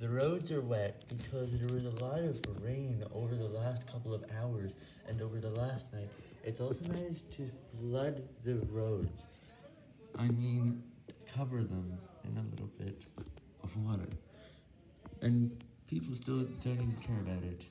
The roads are wet because there was a lot of rain over the last couple of hours and over the last night. It's also managed to flood the roads. I mean, cover them in a little bit of water. And people still don't even care about it.